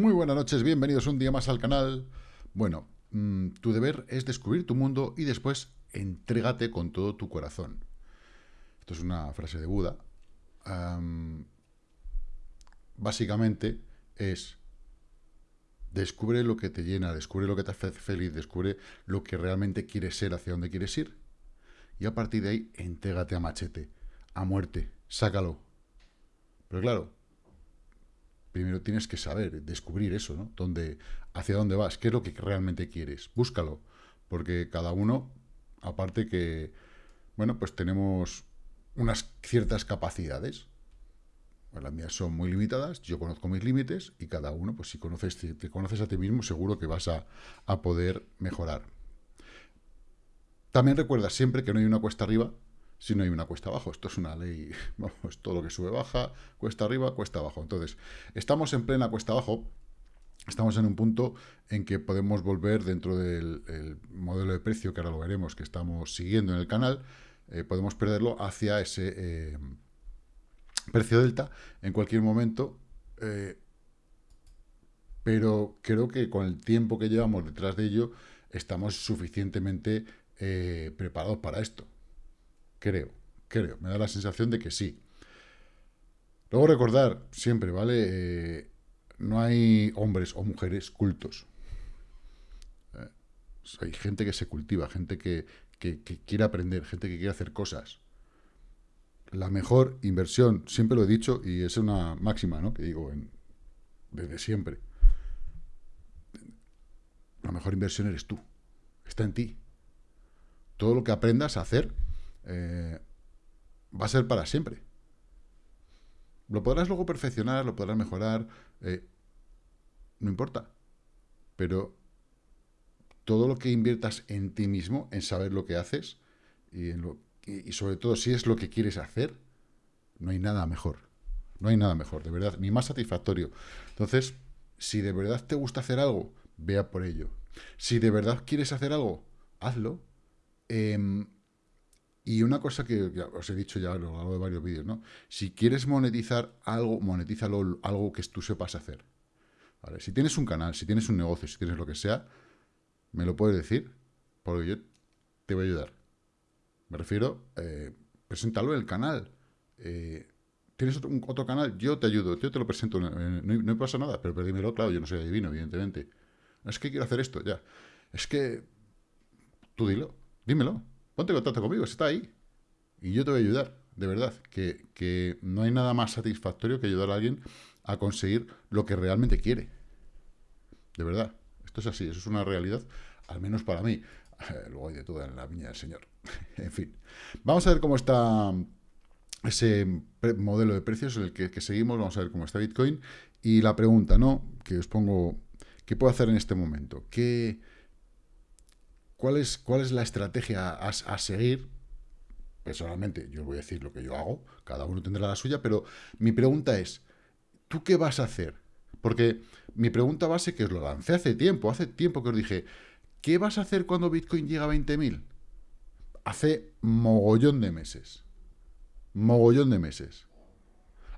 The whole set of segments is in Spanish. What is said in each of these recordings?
Muy buenas noches, bienvenidos un día más al canal. Bueno, mm, tu deber es descubrir tu mundo y después entrégate con todo tu corazón. Esto es una frase de Buda. básicamente es descubre lo que te llena, descubre lo que te hace feliz, descubre lo que realmente quieres ser, hacia dónde quieres ir. Y a partir de ahí, entrégate a machete, a muerte, sácalo. Pero claro, primero tienes que saber, descubrir eso, ¿no? Dónde, hacia dónde vas, qué es lo que realmente quieres. Búscalo, porque cada uno, aparte que, bueno, pues tenemos unas ciertas capacidades. Pues las mías son muy limitadas, yo conozco mis límites y cada uno, pues si conoces, te conoces a ti mismo, seguro que vas a, a poder mejorar. También recuerda siempre que no hay una cuesta arriba si no hay una cuesta abajo. Esto es una ley, vamos, todo lo que sube baja, cuesta arriba, cuesta abajo. Entonces, estamos en plena cuesta abajo, estamos en un punto en que podemos volver dentro del modelo de precio, que ahora lo veremos, que estamos siguiendo en el canal, eh, podemos perderlo hacia ese eh, precio delta en cualquier momento, eh, pero creo que con el tiempo que llevamos detrás de ello, estamos suficientemente preparados para esto. Creo, creo. Me da la sensación de que sí. Luego recordar, siempre, ¿vale? Eh, no hay hombres o mujeres cultos. Eh, hay gente que se cultiva, gente que, quiere aprender, gente que quiere hacer cosas. La mejor inversión, siempre lo he dicho, y es una máxima, ¿no? Que digo desde siempre. La mejor inversión eres tú. Está en ti. Todo lo que aprendas a hacer eh, va a ser para siempre. Lo podrás luego perfeccionar, lo podrás mejorar, eh, no importa. Pero todo lo que inviertas en ti mismo, en saber lo que haces, y, sobre todo si es lo que quieres hacer, no hay nada mejor. No hay nada mejor, de verdad, ni más satisfactorio. Entonces, si de verdad te gusta hacer algo, vea por ello. Si de verdad quieres hacer algo, hazlo. Eh, y una cosa que os he dicho ya a lo largo de varios vídeos, ¿no? Si quieres monetizar algo, monetízalo algo que tú sepas hacer. Si tienes un canal, si tienes un negocio, si tienes lo que sea, me lo puedes decir, porque yo te voy a ayudar. Me refiero, eh, preséntalo en el canal. Eh, ¿Tienes otro, otro, canal? Yo te ayudo, yo te lo presento, no, me pasa nada, pero dímelo, claro, yo no soy adivino, evidentemente. Es que quiero hacer esto, ya. Es que tú dilo, dímelo. Ponte en contacto conmigo, está ahí. Y yo te voy a ayudar, de verdad. Que, no hay nada más satisfactorio que ayudar a alguien a conseguir lo que realmente quiere. De verdad. Esto es así, eso es una realidad, al menos para mí. Luego hay de todo en la viña del Señor. en fin. Vamos a ver cómo está ese modelo de precios en el que, que, seguimos. Vamos a ver cómo está Bitcoin. Y la pregunta, ¿no? Que os pongo, ¿qué puedo hacer en este momento? ¿Qué, ¿Cuál es, la estrategia a, seguir? Personalmente, yo voy a decir lo que yo hago, cada uno tendrá la suya, pero mi pregunta es, ¿tú qué vas a hacer? Porque mi pregunta base, que os lo lancé hace tiempo, hace tiempo que os dije, ¿qué vas a hacer cuando Bitcoin llega a 20.000? Hace mogollón de meses. Mogollón de meses.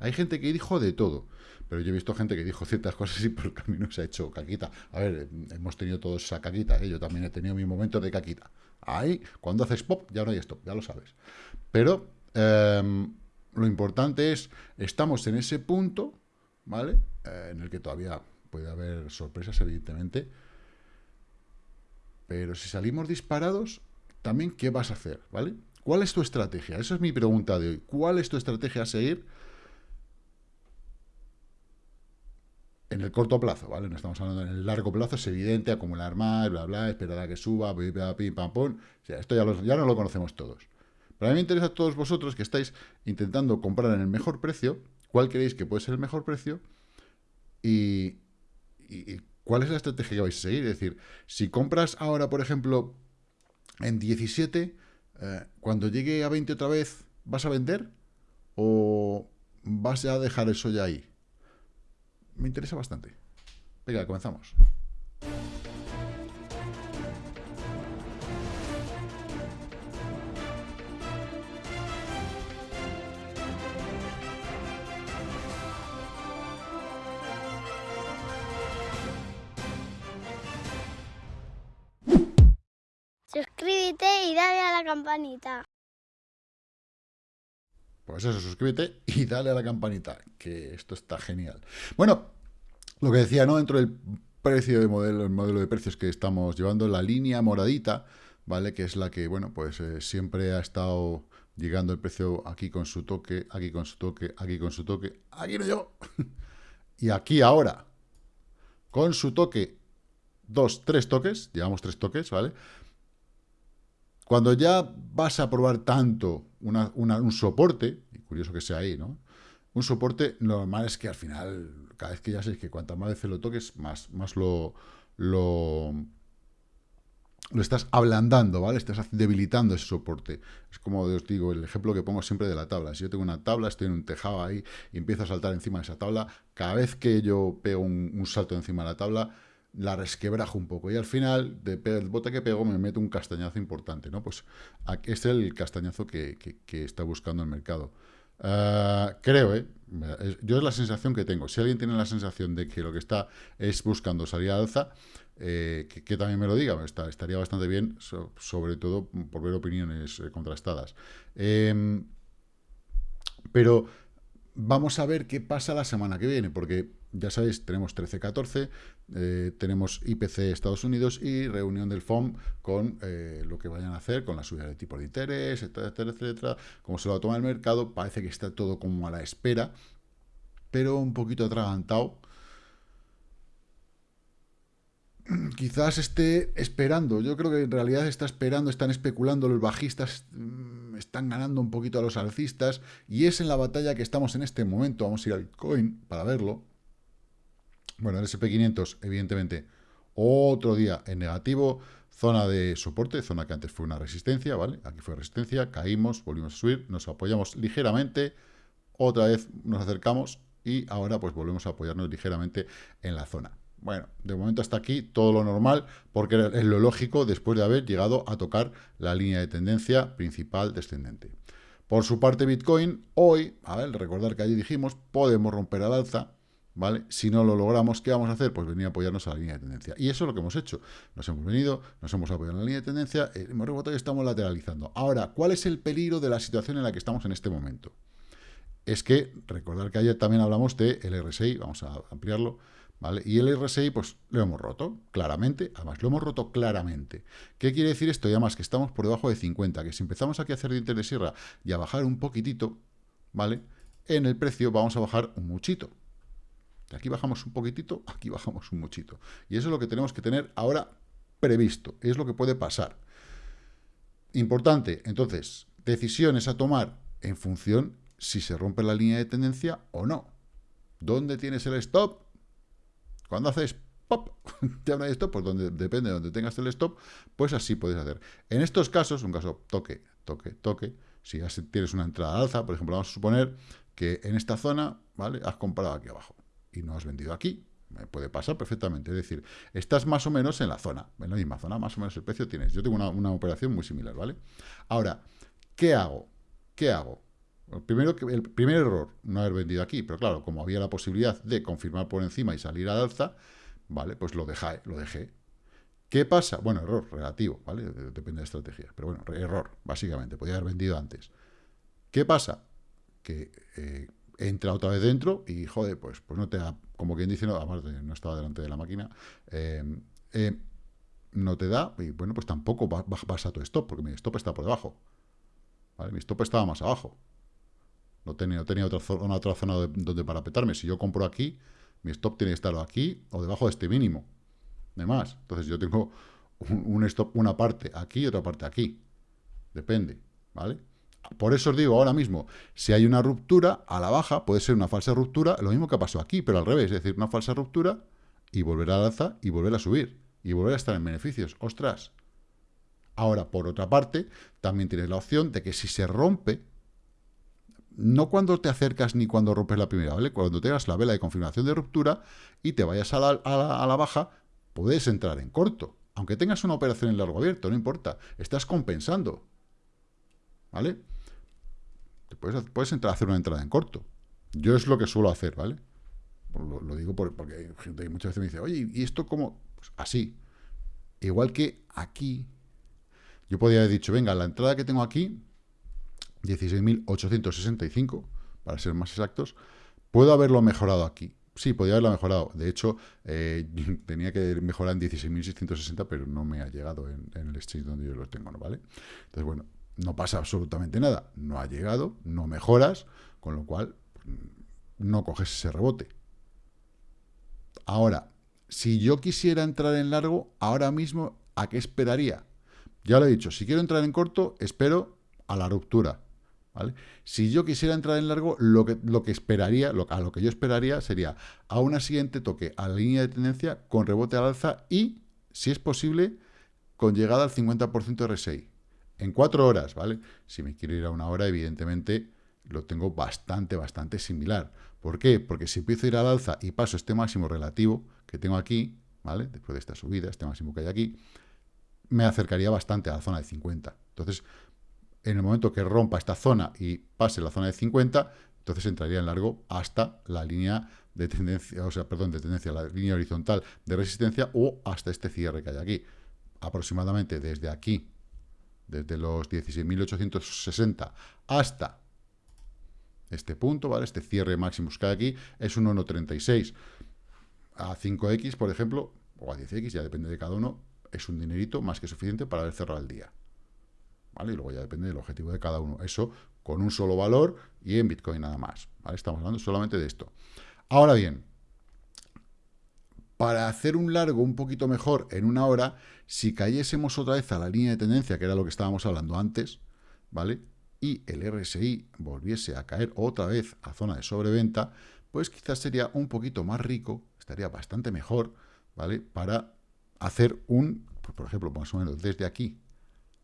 Hay gente que dijo de todo. Pero yo he visto gente que dijo ciertas cosas y por el camino se ha hecho caquita. A ver, hemos tenido todos esa caquita, ¿eh? yo también he tenido mi momento de caquita. Ahí, cuando haces pop, ya no hay stop, ya lo sabes. Pero em, lo importante es, estamos en ese punto, ¿vale? Eh, en el que todavía puede haber sorpresas, evidentemente. Pero si salimos disparados, también, ¿qué vas a hacer? ¿Vale? ¿Cuál es tu estrategia? Esa es mi pregunta de hoy. ¿Cuál es tu estrategia a seguir? En el corto plazo, ¿vale? No estamos hablando en el largo plazo, es evidente, acumular más, bla, bla, esperar a que suba, pim, pam, pum. O sea, esto ya, ya no lo conocemos todos. Pero a mí me interesa a todos vosotros que estáis intentando comprar en el mejor precio, cuál creéis que puede ser el mejor precio y, cuál es la estrategia que vais a seguir. Es decir, si compras ahora, por ejemplo, en 17, eh, cuando llegue a 20 otra vez, ¿vas a vender? ¿O vas a dejar eso ya ahí? me interesa bastante. Venga, comenzamos. Suscríbete y dale a la campanita. Pues eso, suscríbete y dale a la campanita, que esto está genial. Bueno, lo que decía, ¿no? Dentro del precio de modelo, el modelo de precios que estamos llevando, la línea moradita, ¿vale? Que es la que, bueno, pues eh, siempre ha estado llegando el precio aquí con su toque, aquí con su toque, aquí con su toque, aquí no yo. y aquí ahora, con su toque, dos, tres toques, llevamos tres toques, ¿vale? Cuando ya vas a probar tanto un soporte, y curioso que sea ahí, ¿no? Un soporte normal es que al final, cada vez que ya sé que cuantas más veces lo toques, más, más lo, lo, lo estás ablandando, ¿vale? Estás debilitando ese soporte. Es como os digo, el ejemplo que pongo siempre de la tabla. Si yo tengo una tabla, estoy en un tejado ahí y empiezo a saltar encima de esa tabla, cada vez que yo pego un, salto encima de la tabla, la resquebrajo un poco. Y al final, del bote que pego, me meto un castañazo importante, ¿no? Pues este es el castañazo que, está buscando el mercado. Ah, creo, ¿eh? Yo es la sensación que tengo. Si alguien tiene la sensación de que lo que está es buscando salir al alza, eh, que, también me lo diga, estaría bastante bien, sobre todo por ver opiniones eh, contrastadas. Em, pero vamos a ver qué pasa la semana que viene, porque ya sabéis, tenemos 13-14, eh, tenemos IPC Estados Unidos y reunión del FOM con lo que vayan a hacer, con la subida de tipo de interés, etcétera, etcétera, como se lo va a tomar el mercado, parece que está todo como a la espera, pero un poquito atragantado quizás esté esperando. Yo creo que en realidad está esperando, están especulando, los bajistas mm, están ganando un poquito a los alcistas y es en la batalla que estamos en este momento. Vamos a ir al Bitcoin para verlo. Bueno, el SP500, evidentemente, otro día en negativo, zona de soporte, zona que antes fue una resistencia, ¿vale? Aquí fue resistencia, caímos, volvimos a subir, nos apoyamos ligeramente, otra vez nos acercamos y ahora pues volvemos a apoyarnos ligeramente en la zona. Bueno, de momento hasta aquí todo lo normal, porque es lo lógico después de haber llegado a tocar la línea de tendencia principal descendente. Por su parte, Bitcoin, hoy, a ver, recordar que allí dijimos, podemos romper al alza, ¿vale? Si no lo logramos, ¿qué vamos a hacer? Pues venir a apoyarnos a la línea de tendencia. Y eso es lo que hemos hecho. Nos hemos venido, nos hemos apoyado en la línea de tendencia, eh, hemos rebotado y estamos lateralizando. Ahora, ¿cuál es el peligro de la situación en la que estamos en este momento? Es que, recordar que ayer también hablamos de el RSI, vamos a ampliarlo, y el RSI, pues lo hemos roto, claramente, además lo hemos roto claramente. ¿Qué quiere decir esto? Y además que estamos por debajo de 50, que si empezamos aquí a hacer dientes de sierra y a bajar un poquitito, ¿vale? En el precio vamos a bajar un muchito. De aquí bajamos un poquitito, aquí bajamos un muchito. Y eso es lo que tenemos que tener ahora previsto, es lo que puede pasar. Importante, entonces, decisiones a tomar en función si se rompe la línea de tendencia o no. ¿Dónde tienes el stop? Cuando haces pop, ya no hay stop, pues donde, depende de donde tengas el stop, pues así puedes hacer. En estos casos, un caso toque, toque, toque, si tienes una entrada alza, por ejemplo, vamos a suponer que en esta zona, ¿vale? Has comprado aquí abajo y no has vendido aquí. Me puede pasar perfectamente. Es decir, estás más o menos en la zona, en la misma zona, más o menos el precio tienes. Yo tengo una, operación muy similar, ¿vale? Ahora, ¿qué hago? ¿Qué hago? El, primero, el primer error, no haber vendido aquí, pero claro, como había la posibilidad de confirmar por encima y salir al alza, vale, pues lo dejé, lo dejé. ¿Qué pasa? Bueno, error relativo, ¿vale? Depende de estrategia, pero bueno, error, básicamente, podía haber vendido antes. ¿Qué pasa? Que eh, entra otra vez dentro y, joder, pues, pues no te da, como quien dice, no, además no estaba delante de la máquina, eh, eh, no te da, y bueno, pues tampoco vas a tu stop, porque mi stop está por debajo. ¿vale? Mi stop estaba más abajo. No tenía, tenía otra, zona, otra zona donde parapetarme. Si yo compro aquí, mi stop tiene que estar aquí o debajo de este mínimo. De más. Entonces yo tengo un, stop, una parte aquí y otra parte aquí. Depende, ¿vale? Por eso os digo ahora mismo, si hay una ruptura a la baja, puede ser una falsa ruptura, lo mismo que pasó aquí, pero al revés, es decir, una falsa ruptura y volver al alza y volver a subir y volver a estar en beneficios. ¡Ostras! Ahora, por otra parte, también tienes la opción de que si se rompe no cuando te acercas ni cuando rompes la primera, ¿vale? Cuando tengas la vela de confirmación de ruptura y te vayas a la, baja, puedes entrar en corto. Aunque tengas una operación en largo abierto, no importa. Estás compensando. ¿Vale? Puedes, puedes entrar a hacer una entrada en corto. Yo es lo que suelo hacer, ¿vale? Lo, digo porque hay gente que muchas veces me dice, oye, ¿y esto cómo? Pues así. Igual que aquí, Yo podría haber dicho, venga, la entrada que tengo aquí, 16.865, para ser más exactos, puedo haberlo mejorado aquí. Sí, podría haberlo mejorado. De hecho, eh, tenía que mejorar en 16.660, pero no me ha llegado en, el exchange donde yo lo tengo, ¿no? ¿Vale? Entonces, bueno, no pasa absolutamente nada. No ha llegado, no mejoras, con lo cual no coges ese rebote. Ahora, si yo quisiera entrar en largo, ahora mismo, ¿a qué esperaría? Ya lo he dicho, si quiero entrar en corto, espero a la ruptura. ¿vale? Si yo quisiera entrar en largo, lo que, lo que esperaría, a lo que yo esperaría sería a una siguiente toque a la línea de tendencia con rebote al alza y, si es posible, con llegada al 50% RSI. En cuatro horas, ¿vale? Si me quiero ir a una hora, evidentemente lo tengo bastante, bastante similar. ¿Por qué? Porque si empiezo a ir al alza y paso este máximo relativo que tengo aquí, ¿vale? Después de esta subida, este máximo que hay aquí, me acercaría bastante a la zona de 50. Entonces, en el momento que rompa esta zona y pase la zona de 50, entonces entraría en largo hasta la línea de tendencia, o sea, perdón, de tendencia, la línea horizontal de resistencia o hasta este cierre que hay aquí. Aproximadamente desde aquí, desde los 16.860 hasta este punto, ¿vale? Este cierre máximo que hay aquí es un 1.36. A 5X, por ejemplo, o a 10X, ya depende de cada uno, es un dinerito más que suficiente para haber cerrado el día. ¿Vale? Y luego ya depende del objetivo de cada uno. Eso con un solo valor y en Bitcoin nada más. ¿vale? Estamos hablando solamente de esto. Ahora bien, para hacer un largo un poquito mejor en una hora, si cayésemos otra vez a la línea de tendencia, que era lo que estábamos hablando antes, ¿vale? y el RSI volviese a caer otra vez a zona de sobreventa, pues quizás sería un poquito más rico, estaría bastante mejor, ¿vale? Para hacer un, pues, por ejemplo, más o menos desde aquí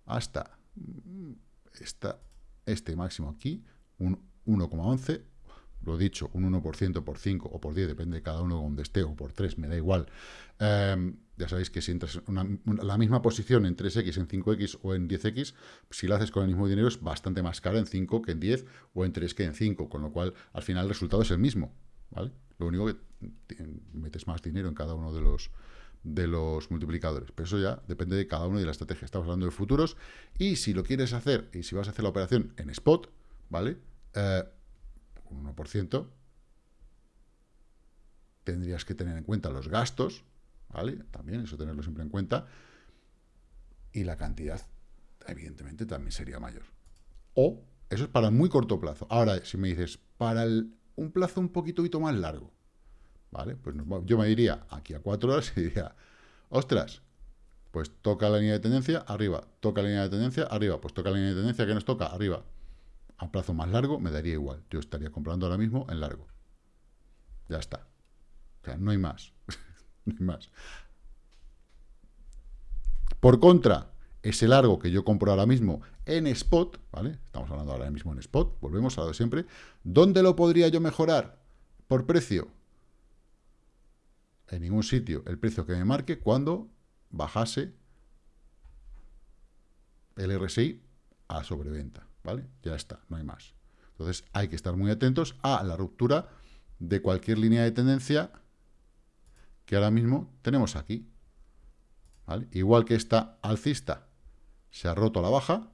hasta mm, esta, este máximo aquí, un 1,11, lo dicho, un 1% por 5 o por 10, depende de cada uno donde esté, o por 3, me da igual. Em, ya sabéis que si entras la misma posición en 3X, en 5X o en 10X, si lo haces con el mismo dinero es bastante más caro en 5 que en 10 o en 3 que en 5, con lo cual al final el resultado es el mismo, ¿vale? Lo único que metes más dinero en cada uno de los de los multiplicadores, pero eso ya depende de cada uno de la estrategia. Estamos hablando de futuros y si lo quieres hacer y si vas a hacer la operación en spot, ¿vale? Eh, un 1%, tendrías que tener en cuenta los gastos, ¿vale? También eso tenerlo siempre en cuenta. Y la cantidad, evidentemente, también sería mayor. O, eso es para muy corto plazo. Ahora, si me dices, para un plazo un poquito más largo, ¿vale? Pues yo me diría aquí a cuatro horas y diría, ostras, pues toca la línea de tendencia, arriba, toca la línea de tendencia, arriba, pues toca la línea de tendencia, que nos toca? Arriba. A plazo más largo me daría igual. Yo estaría comprando ahora mismo en largo. Ya está. O sea, no hay más. más. Por contra, ese largo que yo compro ahora mismo en spot, ¿vale? Estamos hablando ahora mismo en spot, volvemos a lo de siempre. ¿Dónde lo podría yo mejorar? Por precio. En ningún sitio. El precio que me marque cuando bajase el RSI a sobreventa, ¿vale? Ya está, no hay más. Entonces hay que estar muy atentos a la ruptura de cualquier línea de tendencia que ahora mismo tenemos aquí. Igual que esta alcista se ha roto a la baja,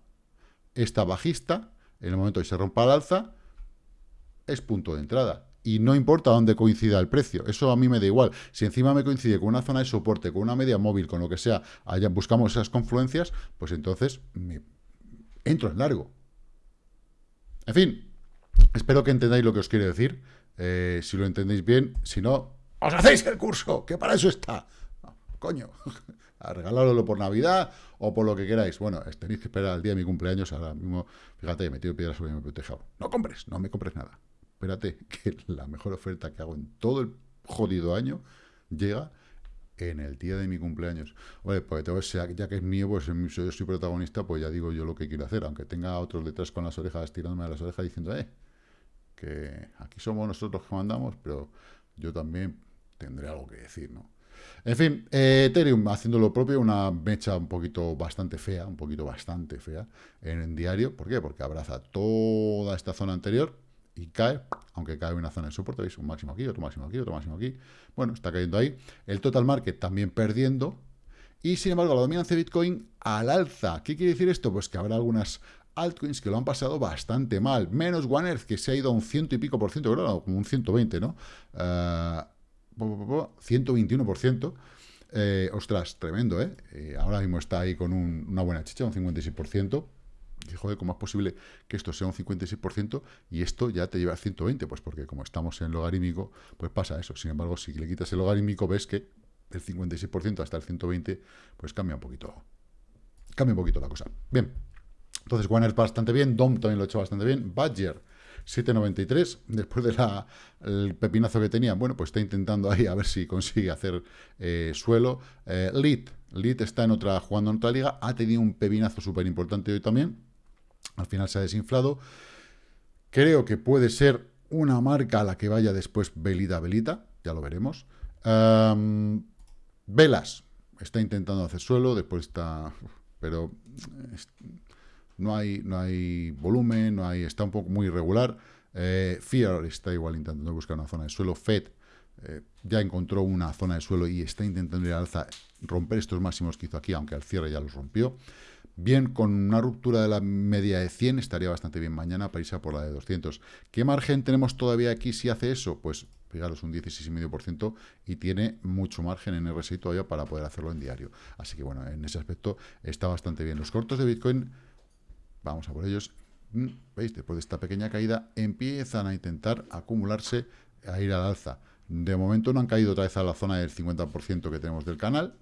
esta bajista, en el momento que se rompa al alza, es punto de entrada. Y no importa dónde coincida el precio, eso a mí me da igual. Si encima me coincide con una zona de soporte, con una media móvil, con lo que sea, allá buscamos esas confluencias, pues entonces me entro en largo. En fin, espero que entendáis lo que os quiero decir. Eh, si lo entendéis bien, si no, os hacéis el curso, que para eso está. coño, a regalarlo por Navidad o por lo que queráis. Bueno, tenéis que esperar al día de mi cumpleaños, ahora mismo, fíjate, he metido piedras sobre mi protejado. No compres, no me compres nada. Espérate, que la mejor oferta que hago en todo el jodido año llega en el día de mi cumpleaños. Oye, pues ya que es mío, pues yo soy protagonista, pues ya digo yo lo que quiero hacer, aunque tenga otros detrás con las orejas, tirándome a las orejas diciendo, eh, que aquí somos nosotros que mandamos, pero yo también tendré algo que decir, ¿no? En fin, eh, Ethereum haciendo lo propio, una mecha un poquito bastante fea, un poquito bastante fea en el diario. ¿Por qué? Porque abraza toda esta zona anterior y cae, aunque cae una zona de soporte, ¿veis? Un máximo aquí, otro máximo aquí, otro máximo aquí. Bueno, está cayendo ahí. El total market también perdiendo. Y sin embargo, la dominancia de Bitcoin al alza. ¿Qué quiere decir esto? Pues que habrá algunas altcoins que lo han pasado bastante mal. Menos One Earth, que se ha ido a un ciento y pico por ciento, creo, como un 120, ¿no? 121%. Eh, eh, ostras, tremendo, ¿eh? ¿eh? ahora mismo está ahí con una buena chicha, un 56%. Y joder, ¿cómo es posible que esto sea un 56% y esto ya te lleva a 120? Pues porque como estamos en logarítmico, pues pasa eso. Sin embargo, si le quitas el logarítmico, ves que el 56% hasta el 120, pues cambia un poquito. Cambia un poquito la cosa. Bien. Entonces, Warner bastante bien, Dom también lo ha hecho bastante bien, Badger 7.93, después del pepinazo que tenía, bueno, pues está intentando ahí a ver si consigue hacer eh, suelo. Eh, Lead, Lead está en otra, jugando en otra liga, ha tenido un pepinazo súper importante hoy también, al final se ha desinflado. Creo que puede ser una marca a la que vaya después velita velita, ya lo veremos. Velas, está intentando hacer suelo, después está... Pero no hay, no hay volumen, no hay, está un poco muy irregular. Eh, Fear está igual intentando buscar una zona de suelo. Fed eh, ya encontró una zona de suelo y está intentando ir al alza, romper estos máximos que hizo aquí, aunque al cierre ya los rompió. Bien, con una ruptura de la media de 100 estaría bastante bien mañana para irse a por la de 200. ¿Qué margen tenemos todavía aquí si hace eso? Pues fijaros, un 16,5% y tiene mucho margen en RSI todavía para poder hacerlo en diario. Así que bueno, en ese aspecto está bastante bien. Los cortos de Bitcoin Vamos a por ellos. Mm, ¿Veis? Después de esta pequeña caída, empiezan a intentar acumularse, a ir al alza. De momento no han caído otra vez a la zona del 50% que tenemos del canal.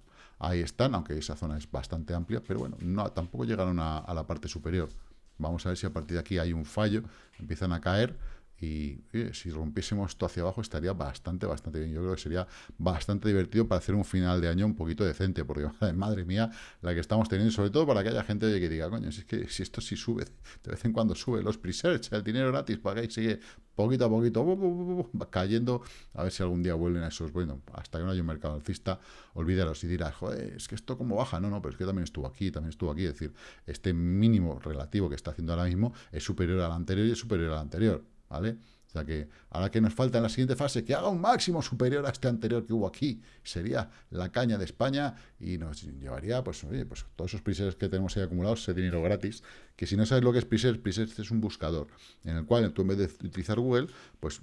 Ahí están, aunque esa zona es bastante amplia, pero bueno, no, tampoco llegaron a la parte superior. Vamos a ver si a partir de aquí hay un fallo, empiezan a caer y si rompiésemos esto hacia abajo estaría bastante, bastante bien. Yo creo que sería bastante divertido para hacer un final de año un poquito decente, porque madre mía, la que estamos teniendo, sobre todo para que haya gente que diga, coño, si es que si esto sí sube, de vez en cuando sube, los pre-search, el dinero gratis, para que sigue poquito a poquito cayendo, a ver si algún día vuelven a esos, bueno, hasta que no haya un mercado alcista, olvídalos y dirás, joder, es que esto como baja, no, no, pero es que también estuvo aquí, también estuvo aquí, es decir, este mínimo relativo que está haciendo ahora mismo es superior al anterior y es superior al anterior, ¿vale? O sea que ahora que nos falta en la siguiente fase, que haga un máximo superior a este anterior que hubo aquí, sería la caña de España y nos llevaría, pues, oye, pues todos esos presets que tenemos ahí acumulados, ese dinero gratis, que si no sabes lo que es presets, presets es un buscador, en el cual tú en vez de utilizar Google, pues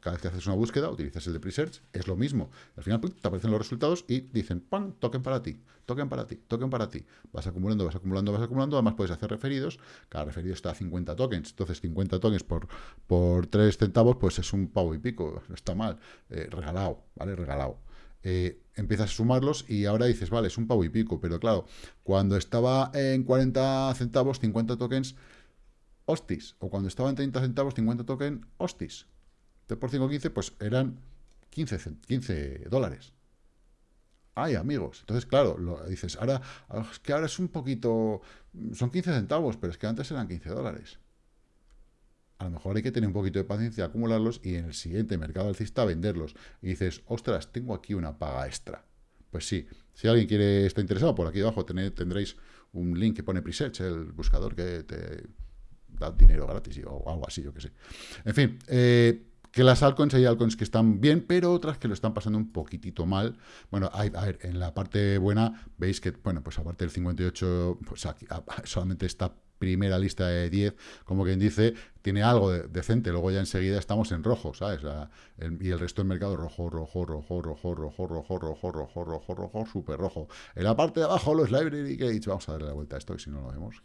cada vez que haces una búsqueda, utilizas el de Presearch, es lo mismo. Al final te aparecen los resultados y dicen, ¡pam! Token para ti, token para ti, token para ti. Vas acumulando, vas acumulando, vas acumulando. Además puedes hacer referidos. Cada referido está a 50 tokens. Entonces 50 tokens por, por 3 centavos, pues es un pavo y pico. Está mal. Eh, regalado, ¿vale? Regalado. Eh, empiezas a sumarlos y ahora dices, vale, es un pavo y pico. Pero claro, cuando estaba en 40 centavos, 50 tokens, hostis. O cuando estaba en 30 centavos, 50 tokens, hostis por 5.15, pues eran 15, 15 dólares. Ay, amigos. Entonces, claro, lo, dices, ahora, es que ahora es un poquito, son 15 centavos, pero es que antes eran 15 dólares. A lo mejor hay que tener un poquito de paciencia, acumularlos y en el siguiente mercado alcista venderlos. Y dices, ostras, tengo aquí una paga extra. Pues sí, si alguien quiere está interesado, por aquí abajo tendréis un link que pone Presearch, el buscador que te da dinero gratis o algo así, yo que sé. En fin, eh, que las altcoins hay altcoins que están bien, pero otras que lo están pasando un poquitito mal. Bueno, a ver, en la parte buena veis que, bueno, pues aparte del 58, pues aquí solamente esta primera lista de 10, como quien dice, tiene algo decente, luego ya enseguida estamos en rojo, ¿sabes? y el resto del mercado rojo, rojo, rojo, rojo, rojo, rojo, rojo, rojo, rojo, rojo, súper rojo. En la parte de abajo los library gates, vamos a darle la vuelta a esto, que si no lo vemos.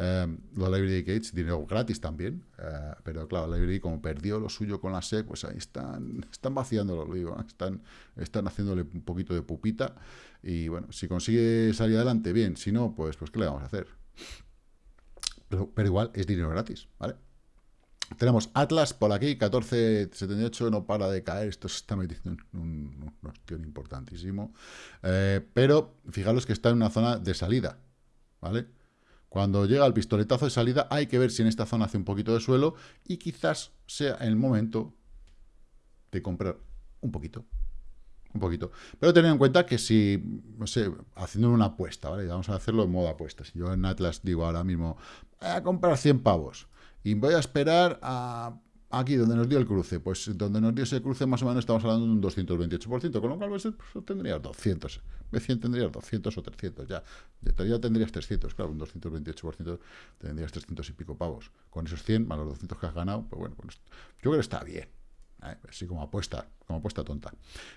Em, los Library Gates, dinero gratis también, eh, pero claro, Library como perdió lo suyo con la SEC, pues ahí están, están vaciándolo, lo digo, están, están haciéndole un poquito de pupita y bueno, si consigue salir adelante, bien, si no, pues, pues ¿qué le vamos a hacer? Pero, igual es dinero gratis, ¿vale? Tenemos Atlas por aquí, 14.78, no para de caer, esto se está metiendo en un, un, importantísimo. Eh, pero fijaros que está en una zona de salida, ¿vale? Cuando llega el pistoletazo de salida, hay que ver si en esta zona hace un poquito de suelo y quizás sea el momento de comprar un poquito. Un poquito. Pero tened en cuenta que si, no sé, haciendo una apuesta, ¿vale? Vamos a hacerlo en modo apuesta. Si yo en Atlas digo ahora mismo, voy a comprar 100 pavos y voy a esperar a Aquí, donde nos dio el cruce, pues donde nos dio ese cruce, más o menos estamos hablando de un 228%, con lo cual pues, pues tendrías 200. Recién tendrías 200 o 300, ya. Ya tendrías 300, claro, un 228% tendrías 300 y pico pavos. Con esos 100 más los 200 que has ganado, pues bueno, pues, yo creo que está bien. ¿eh? Así como apuesta, como apuesta tonta.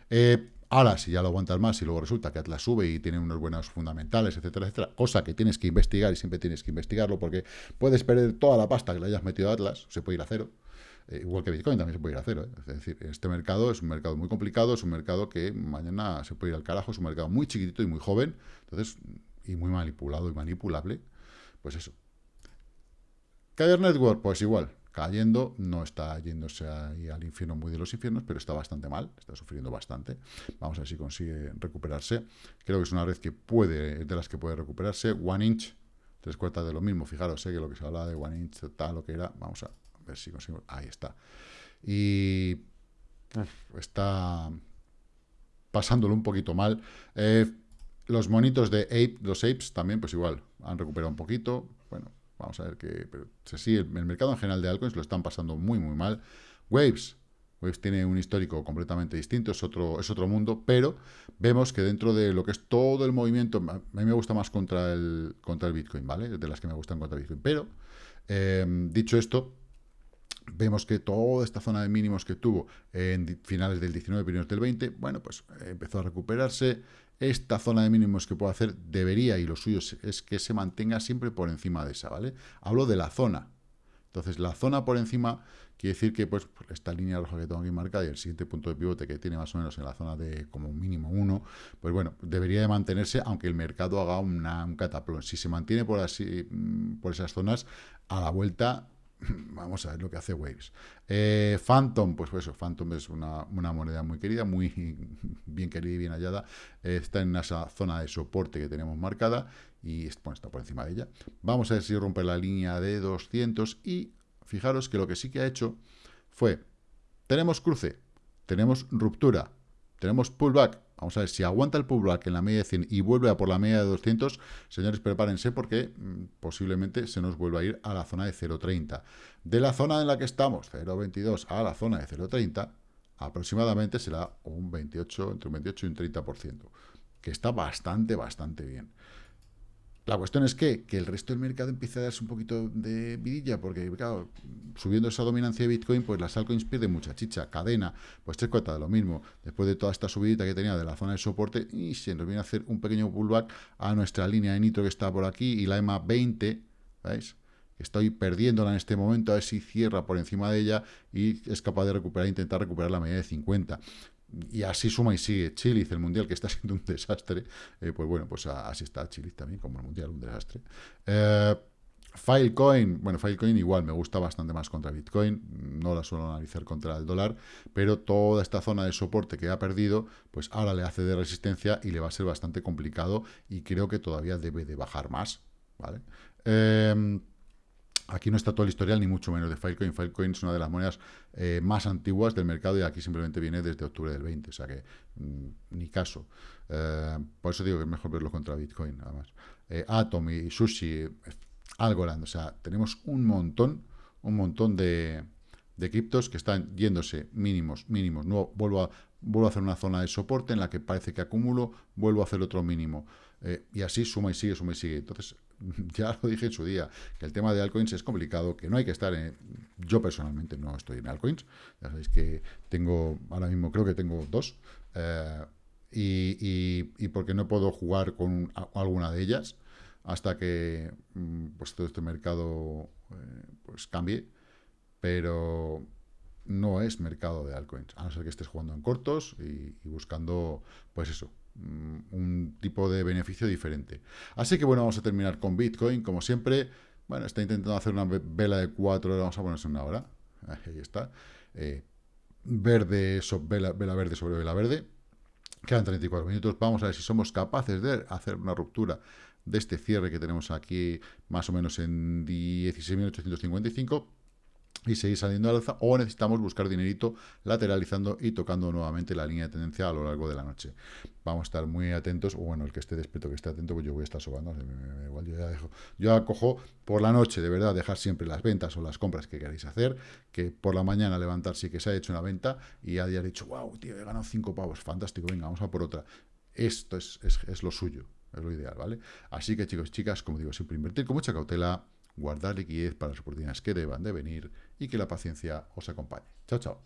Eh, ahora, si ya lo aguantas más y luego resulta que Atlas sube y tiene unos buenos fundamentales, etcétera, etcétera, cosa que tienes que investigar y siempre tienes que investigarlo porque puedes perder toda la pasta que le hayas metido a Atlas, se puede ir a cero. Eh, igual que Bitcoin también se puede ir a cero. ¿eh? Es decir, este mercado es un mercado muy complicado, es un mercado que mañana se puede ir al carajo, es un mercado muy chiquitito y muy joven, entonces, y muy manipulado y manipulable. Pues eso. Caer Network, pues igual, cayendo, no está yéndose ahí al infierno muy de los infiernos, pero está bastante mal, está sufriendo bastante. Vamos a ver si consigue recuperarse. Creo que es una red que puede, de las que puede recuperarse. One inch, tres cuartas de lo mismo. Fijaros, sé que lo que se habla de one inch, tal, lo que era. Vamos a ver si consigo. Ahí está. Y está pasándolo un poquito mal. Eh, los monitos de Ape, los Apes también, pues igual, han recuperado un poquito. Bueno, vamos a ver que... Pero sí, el, el mercado en general de altcoins lo están pasando muy, muy mal. Waves, Waves tiene un histórico completamente distinto, es otro, es otro mundo, pero vemos que dentro de lo que es todo el movimiento, a mí me gusta más contra el, contra el Bitcoin, ¿vale? De las que me gustan contra Bitcoin. Pero, eh, dicho esto, vemos que toda esta zona de mínimos que tuvo en finales del 19, primeros del 20, bueno, pues empezó a recuperarse. Esta zona de mínimos que puedo hacer debería, y lo suyo es que se mantenga siempre por encima de esa, ¿vale? Hablo de la zona. Entonces, la zona por encima quiere decir que pues esta línea roja que tengo aquí marcada y el siguiente punto de pivote que tiene más o menos en la zona de como mínimo 1, pues bueno, debería de mantenerse aunque el mercado haga una, un cataplón. Si se mantiene por así mm, por esas zonas, a la vuelta Vamos a ver lo que hace Waves. Eh, Phantom, pues, eso, Phantom es una, moneda muy querida, muy bien querida y bien hallada. está en esa zona de soporte que tenemos marcada y bueno, está por encima de ella. Vamos a ver si rompe la línea de 200 y fijaros que lo que sí que ha hecho fue, tenemos cruce, tenemos ruptura, tenemos pullback, Vamos a ver, si aguanta el pullback en la media de 100 y vuelve a por la media de 200, señores, prepárense porque mm, posiblemente se nos vuelva a ir a la zona de 0.30. De la zona en la que estamos, 0.22, a la zona de 0.30, aproximadamente será un 28, entre un 28 y un 30%, que está bastante, bastante bien. La cuestión es que, que el resto del mercado empieza a darse un poquito de vidilla, porque, claro, subiendo esa dominancia de Bitcoin, pues las altcoins pierden mucha chicha. Cadena, pues tres cuartas de lo mismo. Después de toda esta subidita que tenía de la zona de soporte, y se nos viene a hacer un pequeño pullback a nuestra línea de nitro que está por aquí, y la EMA 20, ¿veis? Estoy perdiéndola en este momento, a ver si cierra por encima de ella y es capaz de recuperar, intentar recuperar la media de 50 y así suma y sigue Chile, el Mundial, que está siendo un desastre, eh, pues bueno, pues así está Chile también, como el Mundial, un desastre. Eh, Filecoin, bueno, Filecoin igual me gusta bastante más contra Bitcoin, no la suelo analizar contra el dólar, pero toda esta zona de soporte que ha perdido, pues ahora le hace de resistencia y le va a ser bastante complicado y creo que todavía debe de bajar más, ¿vale? Eh, Aquí no está todo el historial, ni mucho menos de Filecoin. Filecoin es una de las monedas eh, más antiguas del mercado y aquí simplemente viene desde octubre del 20, o sea que mm, ni caso. Eh, por eso digo que es mejor verlo contra Bitcoin, además. Eh, Atom y Sushi, Algorand, o sea, tenemos un montón, un montón de, de criptos que están yéndose mínimos, mínimos. No, vuelvo, a, vuelvo a hacer una zona de soporte en la que parece que acumulo, vuelvo a hacer otro mínimo. Y así suma y sigue, suma y sigue. Entonces, ya lo dije en su día, que el tema de altcoins es complicado, que no hay que estar en... Yo personalmente no estoy en altcoins, ya sabéis que tengo, ahora mismo creo que tengo dos, eh, y, porque no puedo jugar con alguna de ellas hasta que mm, pues todo este mercado eh, pues cambie, pero no es mercado de altcoins, a no ser que estés jugando en cortos y buscando, pues eso, un tipo de beneficio diferente. Así que bueno, vamos a terminar con Bitcoin, como siempre. Bueno, está intentando hacer una vela de 4 horas, vamos a ponerse una hora. Ahí está. Eh, verde, vela, vela verde sobre vela verde. Quedan 34 minutos. Vamos a ver si somos capaces de hacer una ruptura de este cierre que tenemos aquí más o menos en 16.855 y seguir saliendo al alza o necesitamos buscar dinerito lateralizando y tocando nuevamente la línea de tendencia a lo largo de la noche. Vamos a estar muy atentos, o bueno, el que esté despierto, que esté atento, pues yo voy a estar sobando, igual yo ya dejo, yo acojo por la noche, de verdad, dejar siempre las ventas o las compras que queréis hacer, que por la mañana levantarse y que se ha hecho una venta y ya haya dicho, wow, tío, he ganado cinco pavos, fantástico, venga, vamos a por otra. Esto es, es, es lo suyo, es lo ideal, ¿vale? Así que chicos chicas, como digo, siempre invertir con mucha cautela, guardar liquidez para las oportunidades que deban de venir y que la paciencia os acompañe. Chao, chao.